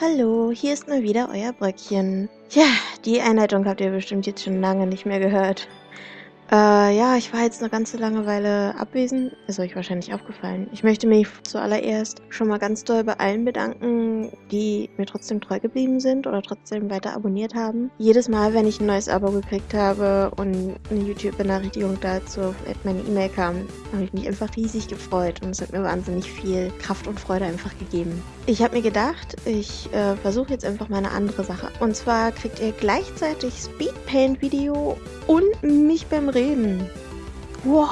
Hallo, hier ist mal wieder euer Bröckchen. Tja, die Einleitung habt ihr bestimmt jetzt schon lange nicht mehr gehört. Äh, ja, ich war jetzt eine ganze Langeweile abwesend. Ist euch wahrscheinlich aufgefallen. Ich möchte mich zuallererst schon mal ganz doll bei allen bedanken, die mir trotzdem treu geblieben sind oder trotzdem weiter abonniert haben. Jedes Mal, wenn ich ein neues Abo gekriegt habe und eine YouTube-Benachrichtigung dazu auf meine E-Mail kam, habe ich mich einfach riesig gefreut und es hat mir wahnsinnig viel Kraft und Freude einfach gegeben. Ich habe mir gedacht, ich äh, versuche jetzt einfach mal eine andere Sache. Und zwar kriegt ihr gleichzeitig Speedpaint-Video und mich beim Reden. Wow.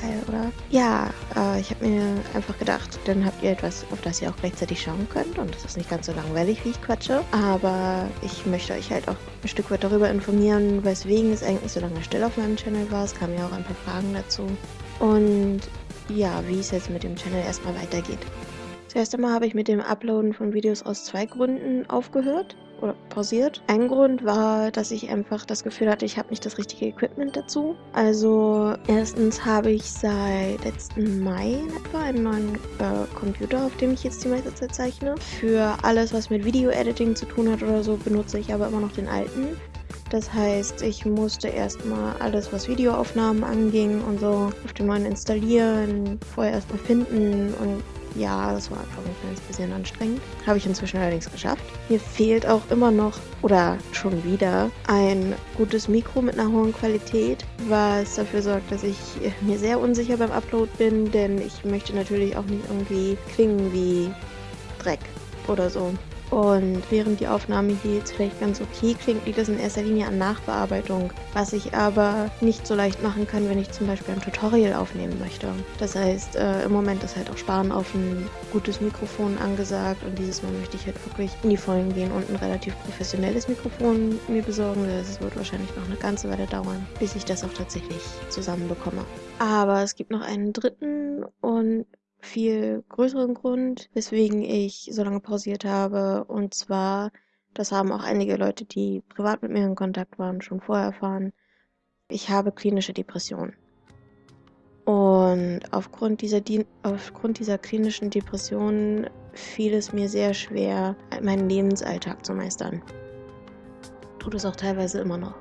Geil, oder? Ja, äh, ich habe mir einfach gedacht, dann habt ihr etwas, auf das ihr auch gleichzeitig schauen könnt. Und es ist nicht ganz so langweilig, wie ich quatsche. Aber ich möchte euch halt auch ein Stück weit darüber informieren, weswegen es eigentlich so lange still auf meinem Channel war. Es kamen ja auch ein paar Fragen dazu. Und ja, wie es jetzt mit dem Channel erstmal weitergeht. Zuerst einmal habe ich mit dem Uploaden von Videos aus zwei Gründen aufgehört oder pausiert. Ein Grund war, dass ich einfach das Gefühl hatte, ich habe nicht das richtige Equipment dazu. Also erstens habe ich seit letzten Mai etwa einen neuen äh, Computer, auf dem ich jetzt die meiste Zeit zeichne. Für alles, was mit Video-Editing zu tun hat oder so, benutze ich aber immer noch den alten. Das heißt, ich musste erstmal alles, was Videoaufnahmen anging und so, auf dem neuen installieren, vorher erstmal finden und ja, das war einfach ein kleines bisschen anstrengend. Habe ich inzwischen allerdings geschafft. Mir fehlt auch immer noch, oder schon wieder, ein gutes Mikro mit einer hohen Qualität, was dafür sorgt, dass ich mir sehr unsicher beim Upload bin, denn ich möchte natürlich auch nicht irgendwie klingen wie Dreck oder so. Und während die Aufnahme hier jetzt vielleicht ganz okay klingt, liegt das in erster Linie an Nachbearbeitung, was ich aber nicht so leicht machen kann, wenn ich zum Beispiel ein Tutorial aufnehmen möchte. Das heißt, äh, im Moment ist halt auch Sparen auf ein gutes Mikrofon angesagt und dieses Mal möchte ich halt wirklich in die Vollen gehen und ein relativ professionelles Mikrofon mir besorgen. Das wird wahrscheinlich noch eine ganze Weile dauern, bis ich das auch tatsächlich zusammenbekomme. Aber es gibt noch einen dritten und viel größeren Grund, weswegen ich so lange pausiert habe. Und zwar, das haben auch einige Leute, die privat mit mir in Kontakt waren, schon vorher erfahren. Ich habe klinische Depressionen. Und aufgrund dieser, aufgrund dieser klinischen Depressionen fiel es mir sehr schwer, meinen Lebensalltag zu meistern. Tut es auch teilweise immer noch.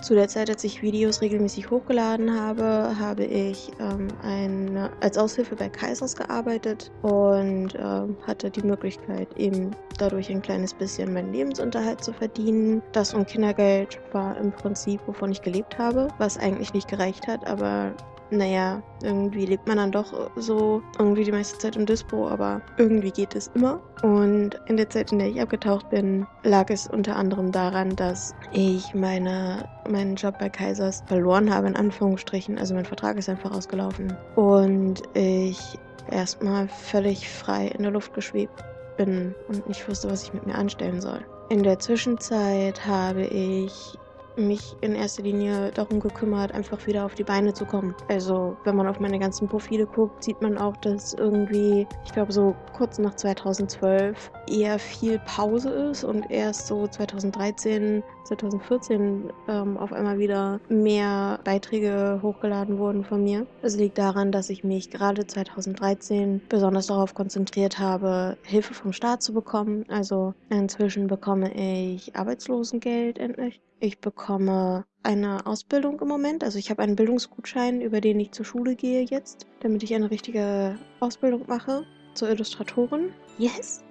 Zu der Zeit, als ich Videos regelmäßig hochgeladen habe, habe ich ähm, eine, als Aushilfe bei Kaisers gearbeitet und ähm, hatte die Möglichkeit, eben dadurch ein kleines bisschen meinen Lebensunterhalt zu verdienen. Das und Kindergeld war im Prinzip, wovon ich gelebt habe, was eigentlich nicht gereicht hat, aber naja, irgendwie lebt man dann doch so irgendwie die meiste Zeit im Dispo, aber irgendwie geht es immer. Und in der Zeit, in der ich abgetaucht bin, lag es unter anderem daran, dass ich meine, meinen Job bei Kaisers verloren habe, in Anführungsstrichen. Also mein Vertrag ist einfach ausgelaufen. Und ich erstmal völlig frei in der Luft geschwebt bin und nicht wusste, was ich mit mir anstellen soll. In der Zwischenzeit habe ich mich in erster Linie darum gekümmert, einfach wieder auf die Beine zu kommen. Also, wenn man auf meine ganzen Profile guckt, sieht man auch, dass irgendwie, ich glaube, so kurz nach 2012 eher viel Pause ist und erst so 2013, 2014 ähm, auf einmal wieder mehr Beiträge hochgeladen wurden von mir. Das liegt daran, dass ich mich gerade 2013 besonders darauf konzentriert habe, Hilfe vom Staat zu bekommen. Also inzwischen bekomme ich Arbeitslosengeld endlich ich bekomme eine Ausbildung im Moment. Also ich habe einen Bildungsgutschein, über den ich zur Schule gehe jetzt, damit ich eine richtige Ausbildung mache zur Illustratorin. Yes!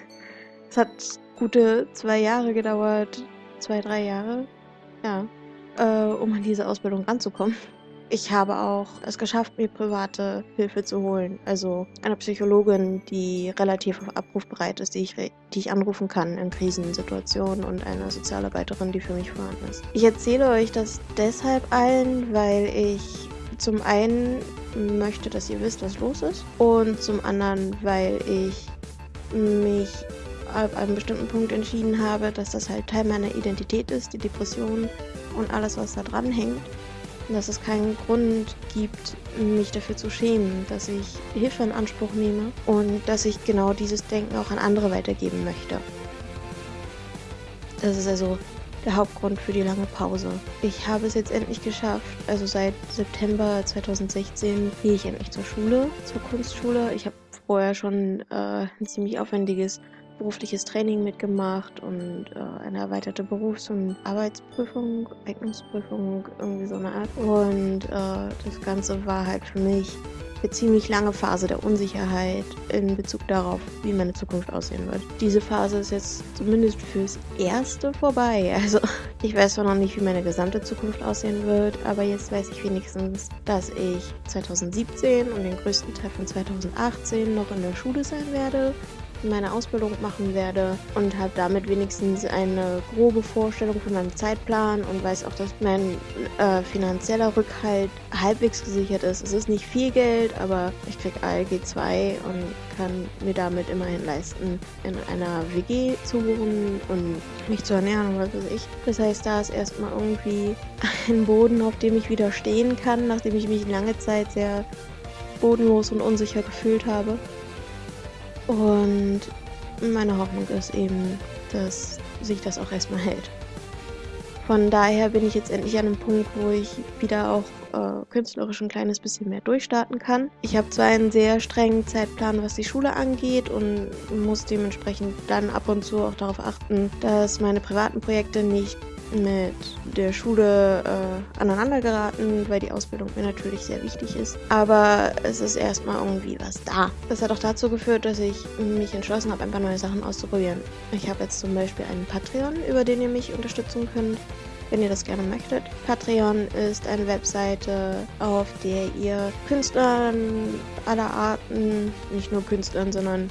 es hat gute zwei Jahre gedauert, zwei, drei Jahre, ja, äh, um an diese Ausbildung ranzukommen. Ich habe auch es geschafft, mir private Hilfe zu holen. Also eine Psychologin, die relativ abrufbereit ist, die ich, die ich anrufen kann in Krisensituationen und eine Sozialarbeiterin, die für mich vorhanden ist. Ich erzähle euch das deshalb allen, weil ich zum einen möchte, dass ihr wisst, was los ist und zum anderen, weil ich mich ab einem bestimmten Punkt entschieden habe, dass das halt Teil meiner Identität ist, die Depression und alles, was da dran hängt dass es keinen Grund gibt, mich dafür zu schämen, dass ich Hilfe in Anspruch nehme und dass ich genau dieses Denken auch an andere weitergeben möchte. Das ist also der Hauptgrund für die lange Pause. Ich habe es jetzt endlich geschafft. Also seit September 2016 gehe ich endlich zur Schule, zur Kunstschule. Ich habe vorher schon äh, ein ziemlich aufwendiges berufliches Training mitgemacht und äh, eine erweiterte Berufs- und Arbeitsprüfung, Eignungsprüfung, irgendwie so eine Art. Und äh, das Ganze war halt für mich eine ziemlich lange Phase der Unsicherheit in Bezug darauf, wie meine Zukunft aussehen wird. Diese Phase ist jetzt zumindest fürs Erste vorbei. Also ich weiß zwar noch nicht, wie meine gesamte Zukunft aussehen wird, aber jetzt weiß ich wenigstens, dass ich 2017 und den größten Teil von 2018 noch in der Schule sein werde meine Ausbildung machen werde und habe damit wenigstens eine grobe Vorstellung von meinem Zeitplan und weiß auch, dass mein äh, finanzieller Rückhalt halbwegs gesichert ist. Es ist nicht viel Geld, aber ich kriege ALG 2 und kann mir damit immerhin leisten, in einer WG zu wohnen und mich zu ernähren und was weiß ich. Das heißt, da ist erstmal irgendwie ein Boden, auf dem ich wieder stehen kann, nachdem ich mich lange Zeit sehr bodenlos und unsicher gefühlt habe. Und meine Hoffnung ist eben, dass sich das auch erstmal hält. Von daher bin ich jetzt endlich an einem Punkt, wo ich wieder auch äh, künstlerisch ein kleines bisschen mehr durchstarten kann. Ich habe zwar einen sehr strengen Zeitplan, was die Schule angeht und muss dementsprechend dann ab und zu auch darauf achten, dass meine privaten Projekte nicht mit der Schule äh, aneinander geraten, weil die Ausbildung mir natürlich sehr wichtig ist. Aber es ist erstmal irgendwie was da. Das hat auch dazu geführt, dass ich mich entschlossen habe, ein paar neue Sachen auszuprobieren. Ich habe jetzt zum Beispiel einen Patreon, über den ihr mich unterstützen könnt wenn ihr das gerne möchtet. Patreon ist eine Webseite, auf der ihr Künstlern aller Arten, nicht nur Künstlern, sondern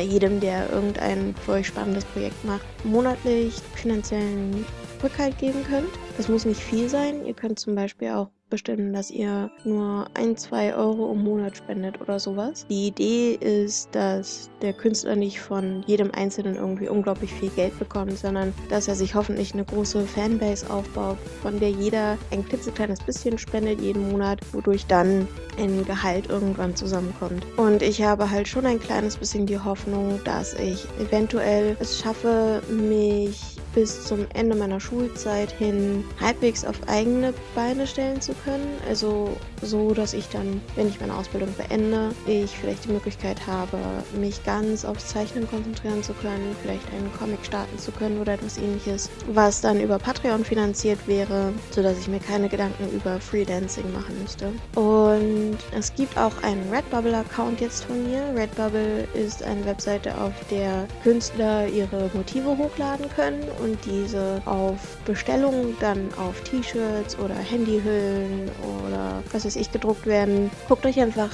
jedem, der irgendein für euch spannendes Projekt macht, monatlich finanziellen Rückhalt geben könnt. Das muss nicht viel sein. Ihr könnt zum Beispiel auch bestimmen, dass ihr nur ein, zwei Euro im Monat spendet oder sowas. Die Idee ist, dass der Künstler nicht von jedem Einzelnen irgendwie unglaublich viel Geld bekommt, sondern dass er sich hoffentlich eine große Fanbase aufbaut, von der jeder ein klitzekleines bisschen spendet jeden Monat, wodurch dann ein Gehalt irgendwann zusammenkommt. Und ich habe halt schon ein kleines bisschen die Hoffnung, dass ich eventuell es schaffe, mich bis zum Ende meiner Schulzeit hin halbwegs auf eigene Beine stellen zu können. Also so, dass ich dann, wenn ich meine Ausbildung beende, ich vielleicht die Möglichkeit habe, mich ganz aufs Zeichnen konzentrieren zu können, vielleicht einen Comic starten zu können oder etwas ähnliches, was dann über Patreon finanziert wäre, sodass ich mir keine Gedanken über Freelancing machen müsste. Und es gibt auch einen Redbubble-Account jetzt von mir. Redbubble ist eine Webseite, auf der Künstler ihre Motive hochladen können und diese auf Bestellung dann auf T-Shirts oder Handyhüllen oder was weiß ich gedruckt werden. Guckt euch einfach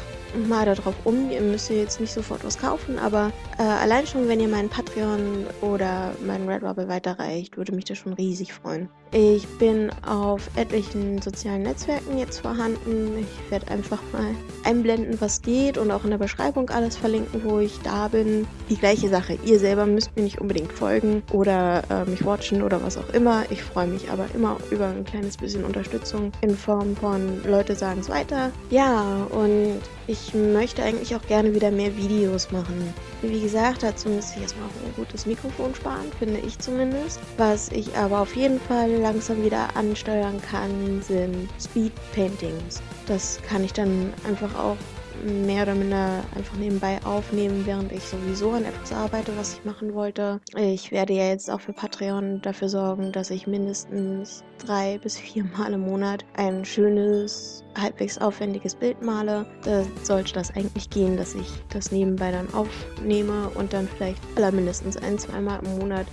mal darauf um. Ihr müsst jetzt nicht sofort was kaufen, aber äh, allein schon, wenn ihr meinen Patreon oder meinen Redbubble weiterreicht, würde mich das schon riesig freuen. Ich bin auf etlichen sozialen Netzwerken jetzt vorhanden. Ich werde einfach mal einblenden, was geht und auch in der Beschreibung alles verlinken, wo ich da bin. Die gleiche Sache. Ihr selber müsst mir nicht unbedingt folgen oder äh, mich watchen oder was auch immer. Ich freue mich aber immer über ein kleines bisschen Unterstützung in Form von Leute sagen es weiter. Ja, und ich möchte eigentlich auch gerne wieder mehr Videos machen. Wie gesagt, dazu müsste ich erstmal auch ein gutes Mikrofon sparen, finde ich zumindest. Was ich aber auf jeden Fall langsam wieder ansteuern kann, sind Speed Paintings. Das kann ich dann einfach auch mehr oder minder einfach nebenbei aufnehmen, während ich sowieso an etwas arbeite, was ich machen wollte. Ich werde ja jetzt auch für Patreon dafür sorgen, dass ich mindestens drei bis vier Mal im Monat ein schönes, halbwegs aufwendiges Bild male. Da sollte das eigentlich gehen, dass ich das nebenbei dann aufnehme und dann vielleicht allermindestens ein, zweimal im Monat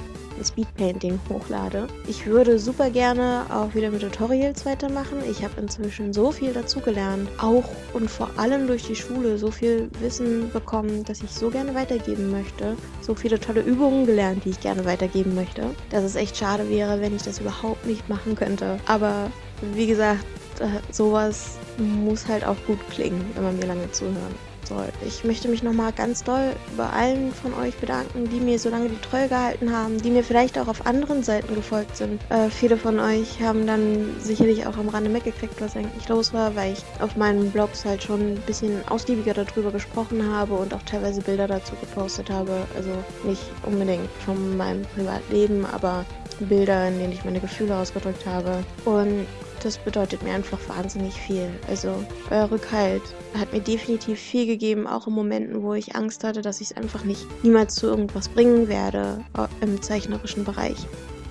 Speedpainting hochlade. Ich würde super gerne auch wieder mit Tutorials weitermachen. Ich habe inzwischen so viel dazugelernt, auch und vor allem durch die Schule so viel Wissen bekommen, dass ich so gerne weitergeben möchte. So viele tolle Übungen gelernt, die ich gerne weitergeben möchte, dass es echt schade wäre, wenn ich das überhaupt nicht machen könnte. Aber wie gesagt, äh, sowas muss halt auch gut klingen, wenn man mir lange zuhört soll. Ich möchte mich nochmal ganz doll bei allen von euch bedanken, die mir so lange die Treue gehalten haben, die mir vielleicht auch auf anderen Seiten gefolgt sind. Äh, viele von euch haben dann sicherlich auch am Rande mitgekriegt, was eigentlich los war, weil ich auf meinen Blogs halt schon ein bisschen ausgiebiger darüber gesprochen habe und auch teilweise Bilder dazu gepostet habe. Also nicht unbedingt von meinem Privatleben, aber Bilder, in denen ich meine Gefühle ausgedrückt habe. Und das bedeutet mir einfach wahnsinnig viel. Also euer Rückhalt hat mir definitiv viel gegeben, auch in Momenten, wo ich Angst hatte, dass ich es einfach nicht niemals zu irgendwas bringen werde im zeichnerischen Bereich.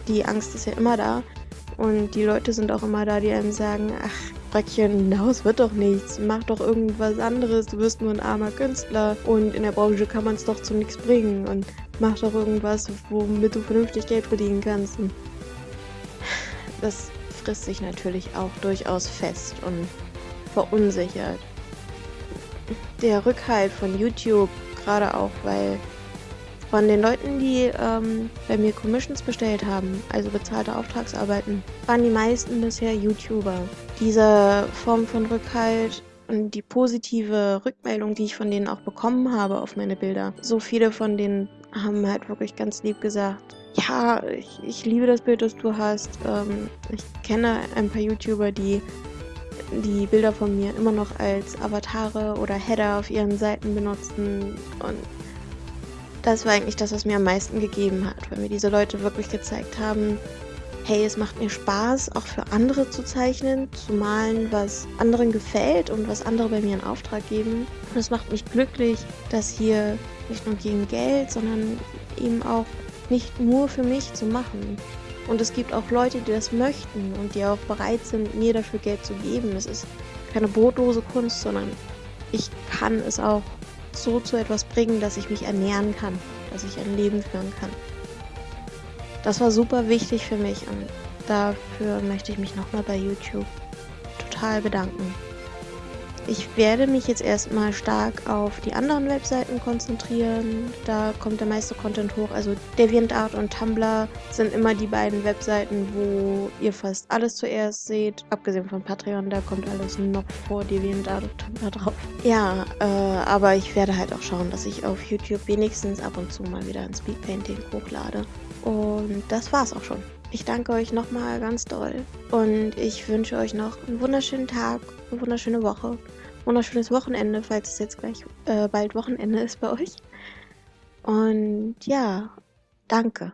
Die Angst ist ja immer da und die Leute sind auch immer da, die einem sagen, ach, Röckchen, daraus wird doch nichts, mach doch irgendwas anderes, du wirst nur ein armer Künstler und in der Branche kann man es doch zu nichts bringen und mach doch irgendwas, womit du vernünftig Geld verdienen kannst. Und das frisst sich natürlich auch durchaus fest und verunsichert. Der Rückhalt von YouTube, gerade auch, weil von den Leuten, die ähm, bei mir Commissions bestellt haben, also bezahlte Auftragsarbeiten, waren die meisten bisher YouTuber. Diese Form von Rückhalt und die positive Rückmeldung, die ich von denen auch bekommen habe auf meine Bilder, so viele von denen haben halt wirklich ganz lieb gesagt, ja, ich, ich liebe das Bild, das du hast. Ähm, ich kenne ein paar YouTuber, die die Bilder von mir immer noch als Avatare oder Header auf ihren Seiten benutzen. Und das war eigentlich das, was mir am meisten gegeben hat, weil mir diese Leute wirklich gezeigt haben, hey, es macht mir Spaß, auch für andere zu zeichnen, zu malen, was anderen gefällt und was andere bei mir in Auftrag geben. Und es macht mich glücklich, dass hier nicht nur gegen Geld, sondern eben auch nicht nur für mich zu machen. Und es gibt auch Leute, die das möchten und die auch bereit sind, mir dafür Geld zu geben. Es ist keine brotlose Kunst, sondern ich kann es auch so zu etwas bringen, dass ich mich ernähren kann, dass ich ein Leben führen kann. Das war super wichtig für mich und dafür möchte ich mich nochmal bei YouTube total bedanken. Ich werde mich jetzt erstmal stark auf die anderen Webseiten konzentrieren. Da kommt der meiste Content hoch. Also DeviantArt und Tumblr sind immer die beiden Webseiten, wo ihr fast alles zuerst seht. Abgesehen von Patreon, da kommt alles noch vor DeviantArt und Tumblr drauf. Ja, äh, aber ich werde halt auch schauen, dass ich auf YouTube wenigstens ab und zu mal wieder ein Speedpainting hochlade. Und das war's auch schon. Ich danke euch nochmal ganz doll und ich wünsche euch noch einen wunderschönen Tag, eine wunderschöne Woche, wunderschönes Wochenende, falls es jetzt gleich äh, bald Wochenende ist bei euch. Und ja, danke.